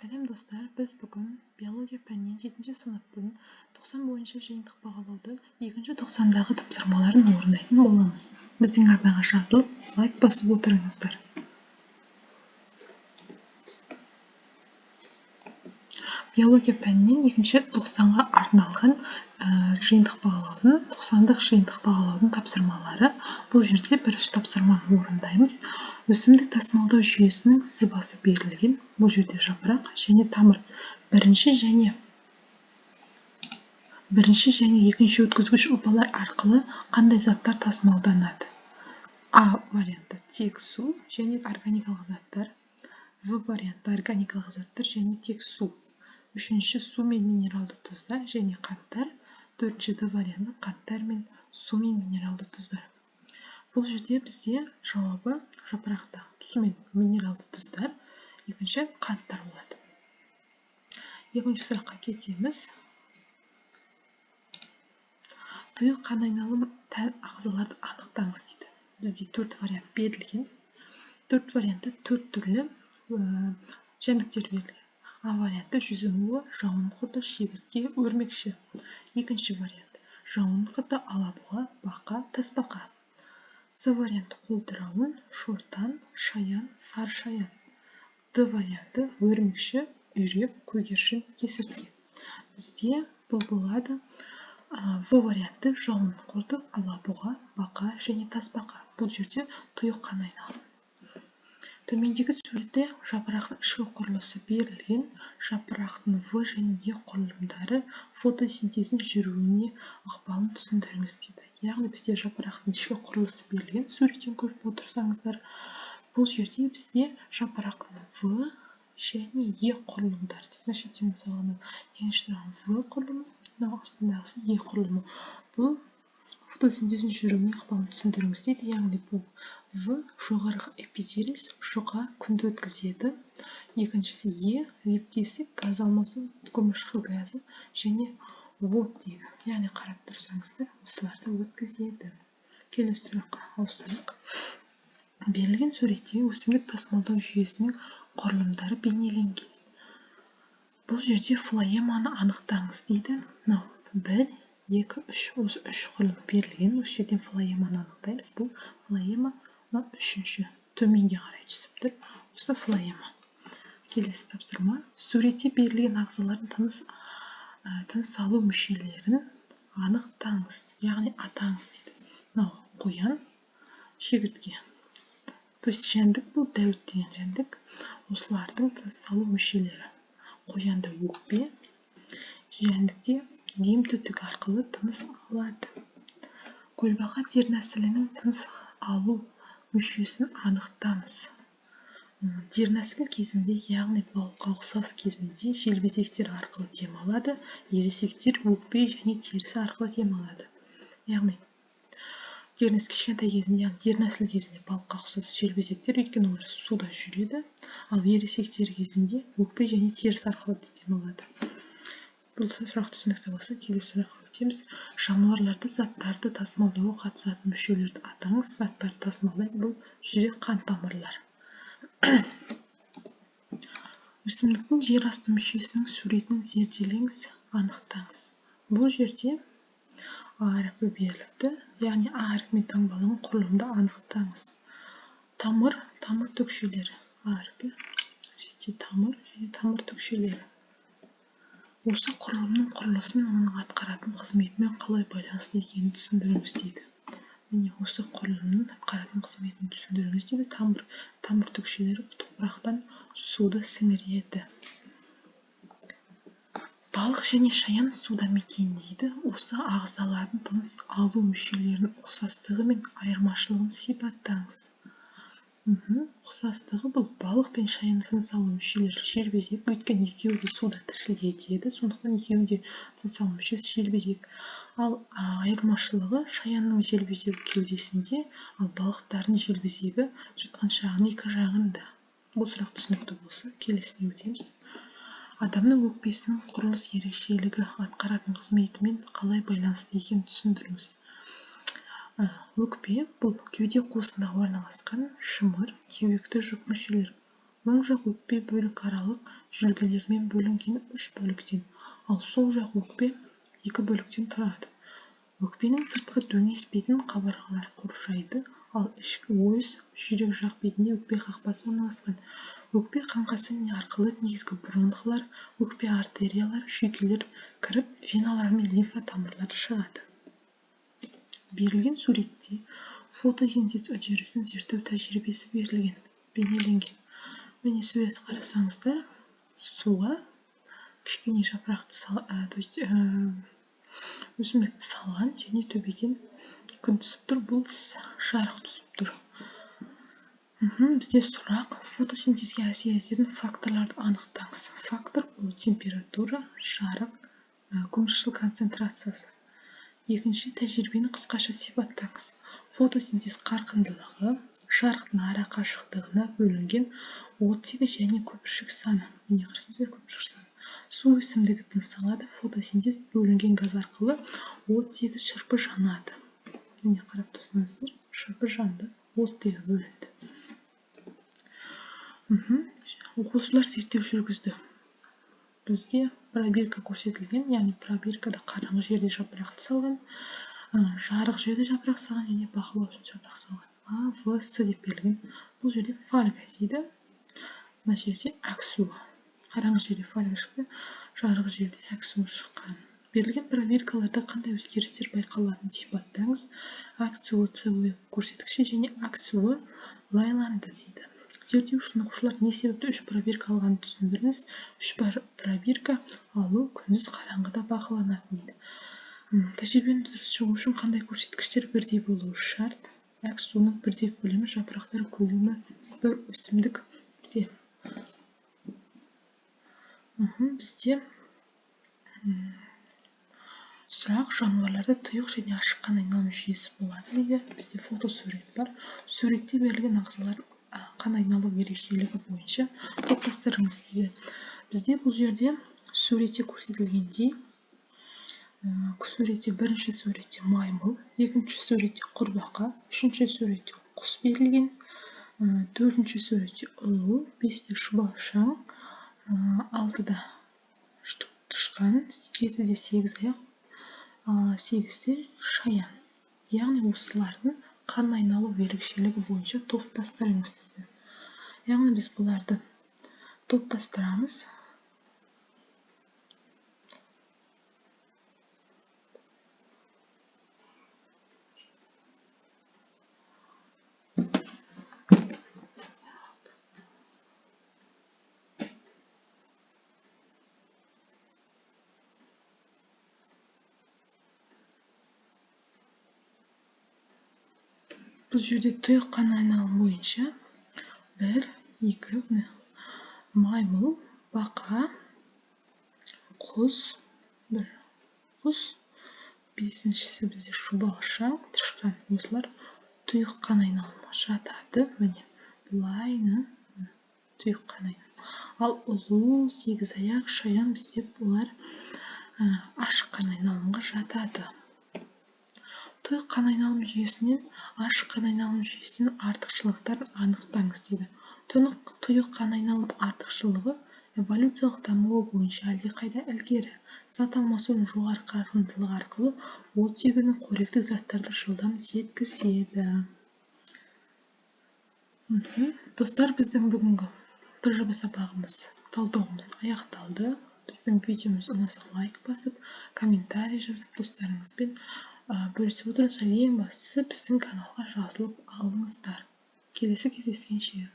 сәлем достар. Біз бүгін биология пәнінен жетінші сыныптың тоқсан бойынша жиынтық бағалаудың екінші тоқсандағы тапсырмаларын орындайтын боламыз. Біздің арнаға жазылып лайк басып отырыңыздар. Биология пәнінен екінші тоқсанға арналған жиынтық бағалаудың тоқсандық жиынтық бағалаудың тапсырмалары. Бұл жерде бірінші тапсырманы орындаймыз. Өсімдік тасымалдау жүйесінің сызбасы берілген. Бұл жерде жапырақ және тамыр. Бірінші және бірінші және екінші өткізгіш ұлпалар арқылы қандай заттар тасымалданады? А варианты тек су және органикалық заттар в варианты органикалық заттар және тек су. Үшінші су мен минералды тұздар және қанттар төртінші д варианты қанттар мен су мен минералды тұздар. Бұл жерде бізде жауабы жапырақта су мен минералды тұздар екінші қанттар болады. Екінші сұраққа кетеміз. Тұйық қан айналым тән ағзаларды анықтаңыз дейді. Бізде төрт вариант берілген. Төрт вариантта төрт түрлі жәндіктер берілген. А варианты жүзімуі жауын құрты шегіртке өрмекші. Екінші вариант. Жауын құрты алабұға бақа тасбақа. С варианты қолтырауын шортан шаян сары шаян. Д варианты өрмекші үйрек көгершін кесіртке. Бізде бұл болады. В варианты жауын құрты алабұға бақа және тасбақа. Бұл жерде тұйық қан айналымы төмендегі суретте жапырақтың ішкі құрылысы берілген жапырақтың в және е құрылымдары фотосинтездің жүруіне ықпалын түсіндіріңіз дейді. Яғни бізде жапырақтың ішкі құрылысы берілген суреттен көріп отырсаңыздар бұл жерде бізде жапырақтың в және е құрылымдары дейді. Мына шеттен мысалы тұрған в құрылымы мынау астындағысы е құрылымы. Бұл фотосинтездің жүруіне ықпалын түсіндіріңіз дейді. Яғни бұл в жоғарғы эпидермис жұқа күнді өткізеді. Екіншісі е лепкесі газ алмасу көміршіқы газы және оттегі яғни қарап тұрсаңыздар осыларды өткізеді. Келесі сұраққа ауысайық. Берілген суретте өсімдік тасымалдау жүйесінің құрылымдары бейнеленген. Бұл жерде флоеманы анықтаңыз дейді. Мынау бір екі үш осы үш құрылым берілген. Осы жерден флоеманы анықтаймыз. Бұл флоема мынау үшінші төменге қарай түсіп тұр. Осы флоема келесі тапсырма. Суретте берілген ағзалардың тыныс тыныс алу мүшелерін анықтаңыз. Яғни атаңыз дейді. Мынау қоян шегіртке. То есть жәндік бұл дәуіт деген жәндік. Осылардың тыныс алу мүшелері. Қоянда өкпе. Жәндікте дем түтік арқылы тыныс алады. Көлбақа дернәсілінің тыныс алу мүшесін анықтаңыз. Дернәсіл кезінде яғни балыққа ұқсас кезінде желбезектер арқылы дем алады ересектер өкпе және терісі арқылы дем алады. Яғни дернәсіл кішкентай кезінде яғни дернәсіл кезінде балыққа ұқсас желбезектер өйткені олар суда жүреді ал ересектер кезінде өкпе және теріс арқылы дем алады. Бұл сұрақ түсінікті болса келесі сұраққа өтеміз. жануарларды заттарды тасымалдауға қатысатын мүшелерді атаңыз. заттарды тасымалдайды. бұл жүрек қан тамырлар. өсімдіктің жер асты мүшесінің суретін зерделеңіз анықтаңыз. бұл жерде а әрпі беріліпті яғни а әрпіне таңбаланған құрылымды анықтаңыз. тамыр тамыр түкшелері а әрпі тамыр және тамыр түкшелері осы құрылымның мен оның атқаратын қызметімен қалай байланысты екенін түсіндіріңіз дейді. Міне осы құрылымның атқаратын қызметін түсіндіріңіз дейді. Тамыр тамыр түкшелері топырақтан суды сіңіреді. Балық және шаян суда мекендейді осы ағзалардың тыныс алу мүшелерінің ұқсастығы мен айырмашылығын сипаттаңыз. Ұқсастығы бұл. Балық пен шаян тыныс алу мүшелері желбезек өйткені екеуі де суда тіршілік етеді сондықтан екеуінің де тыныс алу мүшесі желбезек ал айырмашылығы шаянның желбезегі кеудесінде ал балықтардың желбезегі жұтқыншағының екі жағында. Бұл сұрақ түсінікті болса келесіне өтеміз. Адамның өкпесінің құрылыс ерекшелігі атқаратын қызметімен қалай байланысты екенін түсіндіріңіз. Өкпе бұл кеуде қуысында орналасқан шымыр кеуекті жүк мүшелер оң жақ өкпе бөлік аралық жүлгелермен бөлінген үш бөліктен ал сол жақ өкпе екі бөліктен тұрады. Өкпенің сыртқы дөңес бетін қабырғалар қоршайды ал ішкі өз жүрек жақ бетінде өкпе қақпасы орналасқан. Өкпе қаңқасы арқылы негізгі бронхлар өкпе артериялары жүйкелер кіріп веналар мен лимфа тамырлары шығады. Берілген суретте фотосинтез үдерісін зерттеу тәжірибесі берілген бейнеленген. Міне суретті қарасаңыздар суға кішкене жапырақты то есть ә, өсімдікті салған және төбеден күн түсіп тұр бұл жарық түсіп тұр. Бізде сұрақ фотосинтезге әсер ететін факторларды анықтаңыз. Фактор бұл температура жарық көміршіл концентрациясы. Екінші тәжірибені қысқаша сипаттаңыз. Фотосинтез қарқындылығы жарықтың ара қашықтығына бөлінген оттегі және көпіршік саны. Көпіршік саны. Су өсімдігі тыныс алады фотосинтез бөлінген газ арқылы оттегі шырпы жанады. Міне қарап тұрсаңыздар шырпы жанды оттегі бөлінді. Оқушылар зерттеу жүргізді. Бізде пробирка көрсетілген яғни пробиркада қараңғы жерде жапырақты салған жарық жерде жапырақ салған және бақылау үшін жапырақ салған. А в с деп берілген. Бұл жерде фольга дейді. Мына жерде әксу қараңғы жерде фольга шықты жарық жерде әксу шыққан. Берілген пробиркаларда қандай өзгерістер байқалатынын сипаттаңыз. Со көрсеткіші және аксуы лайланды дейді. Зерттеу үшін оқушылар не себепті үш пробирка алғанын түсіндіріңіз. Үш пробирка алу күндіз қараңғыда бақыланатын дейді. Тәжірибені дұрыс шығу үшін қандай көрсеткіштер бірдей болуы шарт? Әк суының бірдей көлемі жапырақтар көлемі бір өсімдікте бізде сұрақ жануарларда тұйық және ашық қан айналым жүйесі болады дейді. Бізде фотосурет бар. Суретте берілген ағзалар қан айналу ерекшелігі бойынша топтастырыңыз дейді. Бізде бұл жерде суретте көрсетілгендей суретте бірінші суретте маймыл екінші суретте құрбақа үшінші суретте құс берілген төртінші суретте ұлу бесте шұбалшаң алтыда тышқан жетіде сегіз аяқ сегізде шаян. Яғни осылардың қан айналу ерекшелігі бойынша топтастырыңыз дейді яғни біз бұларды топтастырамыз бұл жерде тұйық қан айналымы бойынша бір екі маймыл бақа құс бір құс бесіншісі бізде шұбалшаң тышқан осылар тұйық қан айналымға жатады міне былай тұйық қан айналымы ал ұлу сегізаяқ шаян бізде бұлар ашық қан айналымға жатады тұйық қан айналым жүйесінен ашық қан айналым жүйесінің артықшылықтарын анықтаңыз дейді. Тұйық қан айналым артықшылығы эволюциялық дамуы бойынша әлдеқайда ілгері. Зат алмасудың жоғары қарқындылығы арқылы оттегінің қоректік заттарды жылдам жеткізеді. Достар біздің бүгінгі тжб сабағымыз талдауымыз аяқталды. Біздің видеомыз ұнаса лайк басып комментарий жазып достарыңызбен бөлісіп отырыңыздар ең бастысы біздің каналға жазылып алыңыздар келесі кездескенше.